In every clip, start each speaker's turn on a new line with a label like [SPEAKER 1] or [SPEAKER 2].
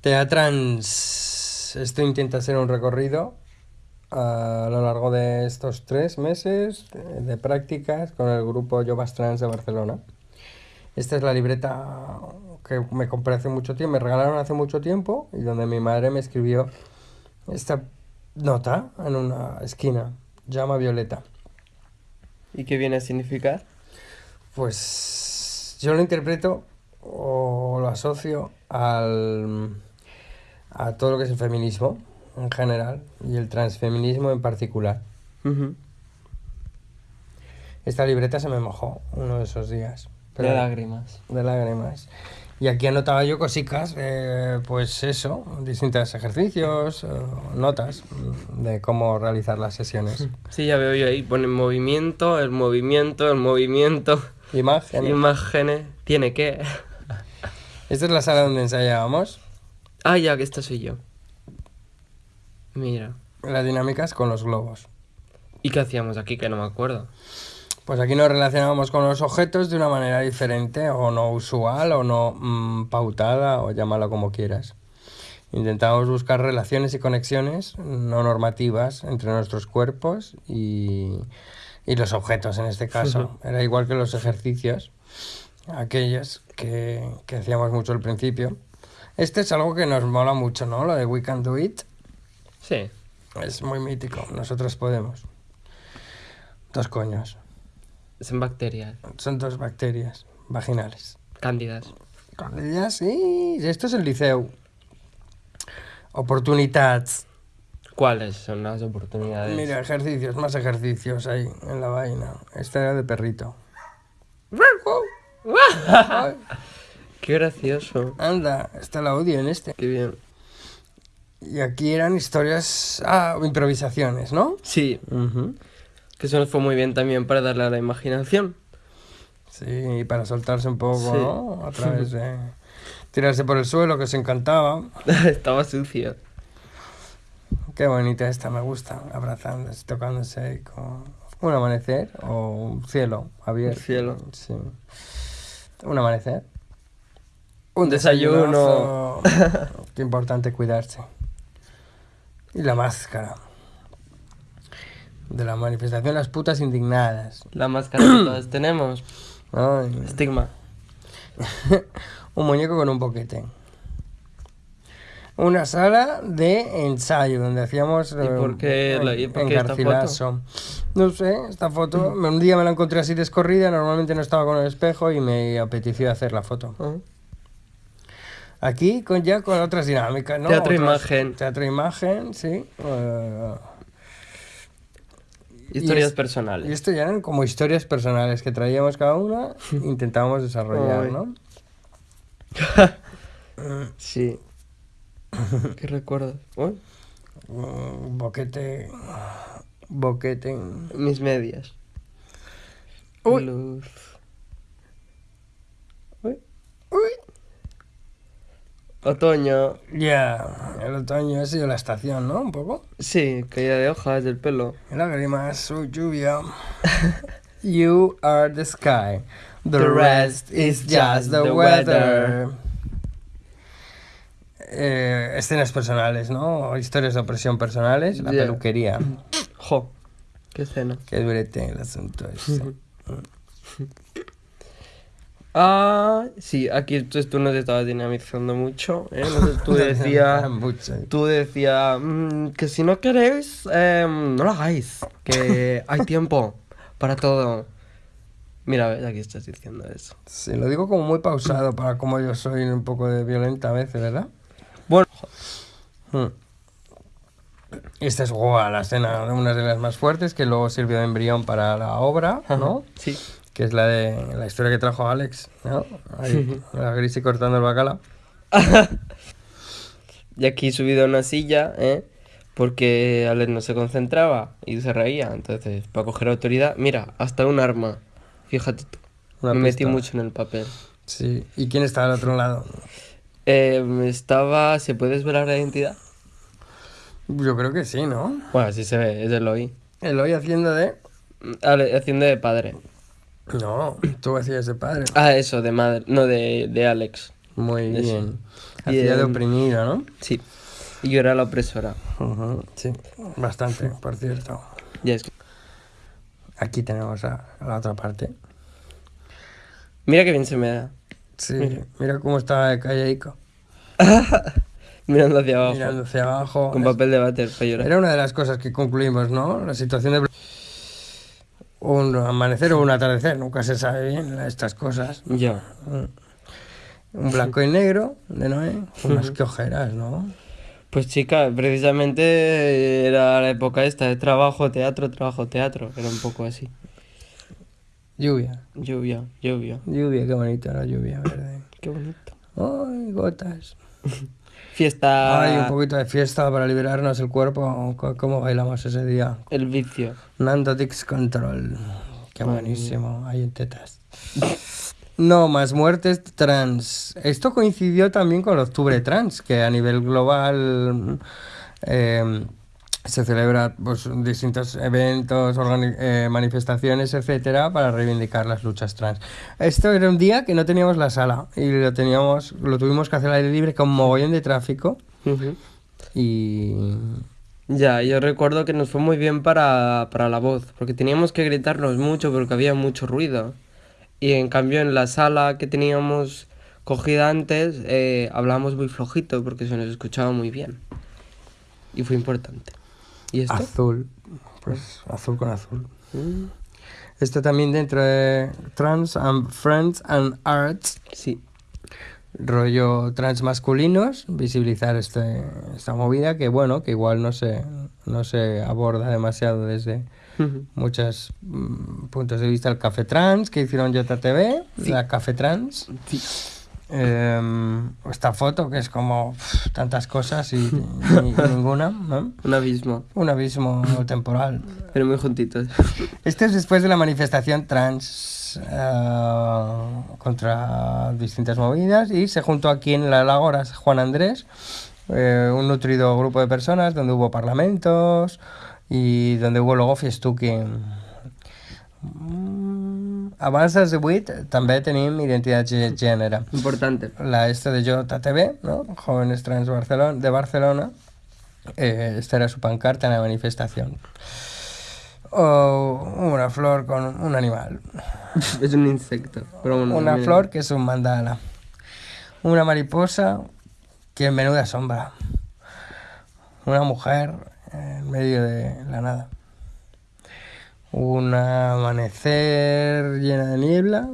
[SPEAKER 1] Teatrans, esto intenta ser un recorrido a lo largo de estos tres meses de prácticas con el grupo Jovas Trans de Barcelona. Esta es la libreta que me compré hace mucho tiempo, me regalaron hace mucho tiempo y donde mi madre me escribió esta nota en una esquina, llama Violeta.
[SPEAKER 2] ¿Y qué viene a significar?
[SPEAKER 1] Pues yo lo interpreto o lo asocio al, a todo lo que es el feminismo en general y el transfeminismo en particular. Esta libreta se me mojó uno de esos días.
[SPEAKER 2] de lágrimas.
[SPEAKER 1] De lágrimas. Y aquí anotaba yo cositas, eh, pues eso, distintos ejercicios, eh, notas de cómo realizar las sesiones.
[SPEAKER 2] Sí, ya veo yo ahí, pone movimiento, el movimiento, el movimiento.
[SPEAKER 1] Imágenes.
[SPEAKER 2] Imágenes. Tiene que.
[SPEAKER 1] Esta es la sala donde ensayábamos.
[SPEAKER 2] Ah, ya, que esta soy yo. Mira.
[SPEAKER 1] Las dinámicas con los globos.
[SPEAKER 2] ¿Y qué hacíamos aquí? Que no me acuerdo.
[SPEAKER 1] Pues aquí nos relacionábamos con los objetos de una manera diferente, o no usual, o no mm, pautada, o llámalo como quieras. Intentábamos buscar relaciones y conexiones no normativas entre nuestros cuerpos y, y los objetos en este caso. Era igual que los ejercicios, aquellos que, que hacíamos mucho al principio. Este es algo que nos mola mucho, ¿no? Lo de We Can Do It.
[SPEAKER 2] Sí.
[SPEAKER 1] Es muy mítico. Nosotros podemos. Dos coños.
[SPEAKER 2] Son bacterias.
[SPEAKER 1] Son dos bacterias vaginales.
[SPEAKER 2] Cándidas.
[SPEAKER 1] Cándidas, sí. Esto es el liceo. Oportunidades.
[SPEAKER 2] ¿Cuáles son las oportunidades?
[SPEAKER 1] Mira, ejercicios, más ejercicios ahí en la vaina. Esta era de perrito.
[SPEAKER 2] Qué gracioso.
[SPEAKER 1] Anda, está el audio en este.
[SPEAKER 2] Qué bien.
[SPEAKER 1] Y aquí eran historias, ah, improvisaciones, ¿no?
[SPEAKER 2] Sí. Que eso nos fue muy bien también para darle a la imaginación.
[SPEAKER 1] Sí, para soltarse un poco, ¿no? A través de tirarse por el suelo, que os encantaba.
[SPEAKER 2] Estaba sucio.
[SPEAKER 1] Qué bonita esta, me gusta, abrazándose, tocándose con un amanecer o un cielo abierto.
[SPEAKER 2] Un cielo.
[SPEAKER 1] Sí. Un amanecer.
[SPEAKER 2] Un desayuno.
[SPEAKER 1] Qué importante cuidarse. Y la máscara. De la manifestación Las putas indignadas.
[SPEAKER 2] La máscara que todas tenemos. Estigma.
[SPEAKER 1] un muñeco con un boquete. Una sala de ensayo donde hacíamos.
[SPEAKER 2] ¿Y por qué, la, ¿y por qué esta foto?
[SPEAKER 1] No sé, esta foto. Un día me la encontré así descorrida, normalmente no estaba con el espejo y me apeteció hacer la foto.
[SPEAKER 2] Ah.
[SPEAKER 1] Aquí con ya con otras dinámicas, ¿no?
[SPEAKER 2] Teatro imagen.
[SPEAKER 1] Teatro imagen, sí. Uh,
[SPEAKER 2] historias personales.
[SPEAKER 1] Y esto ya eran como historias personales que traíamos cada una e intentábamos desarrollar, ¿no?
[SPEAKER 2] sí. ¿Qué recuerdas?
[SPEAKER 1] Un boquete. Boquete.
[SPEAKER 2] Mis medias.
[SPEAKER 1] Uy.
[SPEAKER 2] Luz.
[SPEAKER 1] Uy. Uy.
[SPEAKER 2] Otoño.
[SPEAKER 1] Ya, el otoño ha sido la estación, ¿no? Un poco.
[SPEAKER 2] Sí, caída de hojas del pelo.
[SPEAKER 1] Lágrimas, su lluvia. you are the sky. The, rest is just the, weather. Eh, escenas personales, ¿no? Historias de opresión personales. La peluquería.
[SPEAKER 2] Jo, qué escena.
[SPEAKER 1] Qué durete el asunto ese.
[SPEAKER 2] Ah, sí, aquí entonces tú no te estabas dinamizando mucho, ¿eh? tú decías, tú decías mm, que si no queréis, em, no lo hagáis, que hay tiempo para todo. Mira, aquí estás diciendo eso.
[SPEAKER 1] Sí, lo digo como muy pausado para como yo soy un poco de violenta a veces, ¿verdad?
[SPEAKER 2] Bueno.
[SPEAKER 1] Hmm. Esta es la escena, una de las más fuertes, que luego sirvió de embrión para la obra, ¿no?
[SPEAKER 2] Sí
[SPEAKER 1] que es la de la historia que trajo Alex, ¿no? Ahí, la Grisi cortando el bacalao.
[SPEAKER 2] y aquí subido a una silla, ¿eh? Porque Alex no se concentraba y se reía. Entonces, para coger autoridad, mira, hasta un arma. Fíjate tú. Me metí mucho en el papel.
[SPEAKER 1] Sí. ¿Y quién estaba al otro lado?
[SPEAKER 2] Eh, estaba. ¿Se puede desvelar la identidad?
[SPEAKER 1] Yo creo que sí, ¿no?
[SPEAKER 2] Bueno, sí se ve, es Eloy.
[SPEAKER 1] Eloy haciendo de.
[SPEAKER 2] haciendo de padre.
[SPEAKER 1] No, tú hacías de padre.
[SPEAKER 2] Ah, eso, de madre. No, de, de Alex.
[SPEAKER 1] Muy bien. Hacía de
[SPEAKER 2] Bien.
[SPEAKER 1] oprimida, ¿no?
[SPEAKER 2] Sí. Y yo era la opresora.
[SPEAKER 1] Sí, bastante, por cierto.
[SPEAKER 2] Ya es que-
[SPEAKER 1] Aquí tenemos a, a la otra parte.
[SPEAKER 2] Mira que bien se me da.
[SPEAKER 1] Sí,
[SPEAKER 2] Mira.
[SPEAKER 1] mira cómo está callaico.
[SPEAKER 2] Mirando hacia abajo.
[SPEAKER 1] Mirando hacia abajo.
[SPEAKER 2] Con
[SPEAKER 1] Es-
[SPEAKER 2] papel de váter para llorar.
[SPEAKER 1] Era una de las cosas que concluimos, ¿no? La situación de... Un amanecer o un atardecer, nunca se sabe bien estas cosas.
[SPEAKER 2] Ya.
[SPEAKER 1] Un blanco y negro de Noé, unas que ojeras, ¿no?
[SPEAKER 2] Pues chica, precisamente era la época esta de trabajo, teatro, trabajo, teatro. Era un poco así.
[SPEAKER 1] Lluvia,
[SPEAKER 2] Lluvia, lluvia.
[SPEAKER 1] lluvia, qué bonita la lluvia verde.
[SPEAKER 2] Qué bonito.
[SPEAKER 1] Ay, gotas.
[SPEAKER 2] Fiesta.
[SPEAKER 1] Ay, un poquito de fiesta para liberarnos el cuerpo. ¿Cómo bailamos ese día?
[SPEAKER 2] El vicio.
[SPEAKER 1] Nando Dix Control. Qué buenísimo, hay en tetas. No, más muertes trans. Esto coincidió también con el Octubre Trans, que a nivel global eh, se celebra pues, distintos eventos, eh, manifestaciones, etcétera, para reivindicar las luchas trans. Esto era un día que no teníamos la sala y lo teníamos, lo tuvimos que hacer al aire libre con mogollón de tráfico y
[SPEAKER 2] Ya, yo recuerdo que nos fue muy bien para, para la voz, porque teníamos que gritarnos mucho porque había mucho ruido. Y en cambio en la sala que teníamos cogida antes, eh, hablábamos muy flojito porque se nos escuchaba muy bien. Y fue importante. ¿Y esto?
[SPEAKER 1] azul, pues azul con azul.
[SPEAKER 2] Mm,
[SPEAKER 1] Esto también dentro de Trans and Friends and Arts,
[SPEAKER 2] sí.
[SPEAKER 1] rollo trans masculinos, visibilizar este, esta movida que bueno, que igual no se, no se aborda demasiado desde muchos mm, puntos de vista. El Café Trans que hicieron JTV, la Café Trans.
[SPEAKER 2] Sí.
[SPEAKER 1] Em, esta foto que es como tantas cosas y, ninguna, ¿no?
[SPEAKER 2] Un abismo,
[SPEAKER 1] Un abismo temporal.
[SPEAKER 2] pero muy juntitos.
[SPEAKER 1] Esto es después de la manifestación trans eh, contra distintas movidas y se juntó aquí en la Ágora Juan Andrés, eh, un nutrido grupo de personas donde hubo parlamentos y donde hubo luego fiestuki. Abans dels 18 també tenim identitat de gènere.
[SPEAKER 2] Importante.
[SPEAKER 1] La esta de JTV, ¿no? Jóvenes Trans Barcelona, de Barcelona. Eh, esta era su pancarta en la manifestación. O una flor con un animal.
[SPEAKER 2] es un insecto. Pero bueno,
[SPEAKER 1] Una flor que es un mandala. Una mariposa que en menuda sombra. Una mujer en medio de la nada. Un amanecer llena de niebla.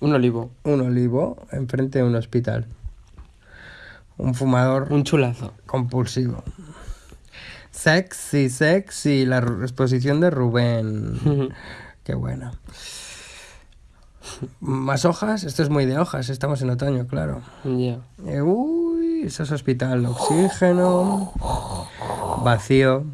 [SPEAKER 2] Un olivo.
[SPEAKER 1] Un olivo enfrente de un hospital. Un fumador
[SPEAKER 2] Un chulazo.
[SPEAKER 1] compulsivo. Sexy, sexy, la exposición de Rubén. Qué buena. Más hojas, esto es muy de hojas, estamos en otoño, claro.
[SPEAKER 2] Ya.
[SPEAKER 1] Eh, uy, eso es hospital, oxígeno, vacío.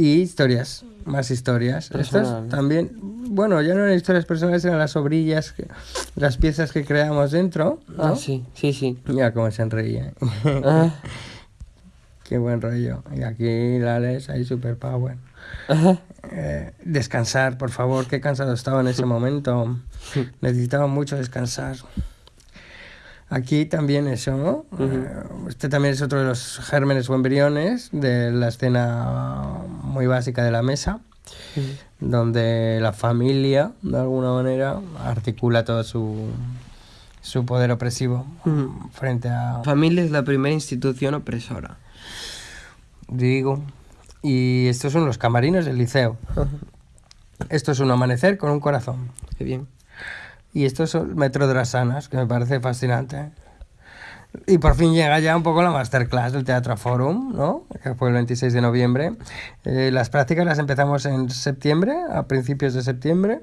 [SPEAKER 1] Y historias, más historias. Estas también, bueno, ya no eran historias personales, eran las obrillas, que- las piezas que creamos dentro. ¿no?
[SPEAKER 2] Ah, sí, sí, sí.
[SPEAKER 1] Mira cómo se reía.
[SPEAKER 2] Ah,
[SPEAKER 1] Qué buen rollo. Y aquí la les ahí super power.
[SPEAKER 2] ajá.
[SPEAKER 1] Eh, descansar, por favor. Qué cansado estaba en ese momento. Necesitaba mucho descansar. Aquí también eso, ¿no? Eh, Este también es otro de los gérmenes o embriones de la escena muy básica de la mesa, donde la familia, de alguna manera, articula todo su, su poder opresivo frente a
[SPEAKER 2] La familia es la primera institución opresora.
[SPEAKER 1] Digo. Y estos son los camarinos del liceo. Esto es un amanecer con un corazón.
[SPEAKER 2] Qué bien.
[SPEAKER 1] Y esto es el Metro de las Sanas, que me parece fascinante. Y por fin llega ya un poco la masterclass del Teatro Forum, ¿no? Que fue el 26 de noviembre. Eh, las prácticas las empezamos en septiembre, a principios de septiembre,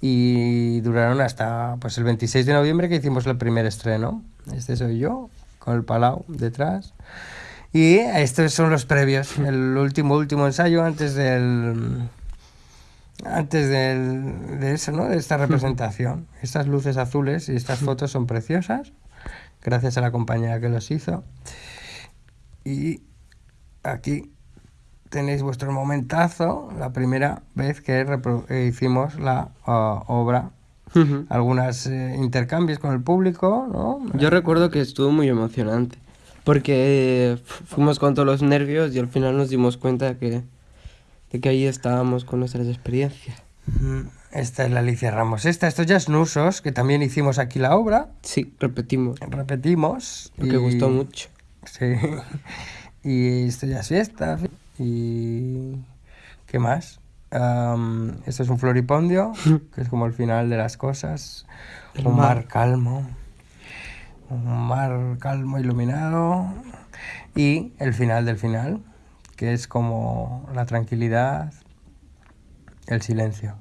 [SPEAKER 1] y duraron hasta pues el 26 de noviembre que hicimos el primer estreno. Este soy yo, con el Palau detrás. Y estos son los previos, el último, último ensayo antes del... Antes del, de eso, ¿no? De esta representación. Estas luces azules y estas fotos son preciosas, gracias a la compañera que los hizo. Y aquí tenéis vuestro momentazo, la primera vez que eh, hicimos la ah, obra algunos eh, intercambios con el público, ¿no?
[SPEAKER 2] Yo recuerdo que estuvo muy emocionante, porque fuimos con todos los nervios y al final nos dimos cuenta que, de que ahí estábamos con nuestras experiencias.
[SPEAKER 1] Esta es la Alicia Ramos. Esta, estos ya Nusos, que también hicimos aquí la obra.
[SPEAKER 2] Sí, repetimos.
[SPEAKER 1] Repetimos.
[SPEAKER 2] Porque gustó mucho.
[SPEAKER 1] Sí. Y esto ya es fiesta. Y... ¿Qué más? esto es un floripondio, que es como el final de las cosas. un mar. calmo. Un mar calmo, iluminado. Y el final del final, que es como la tranquilidad, el silencio.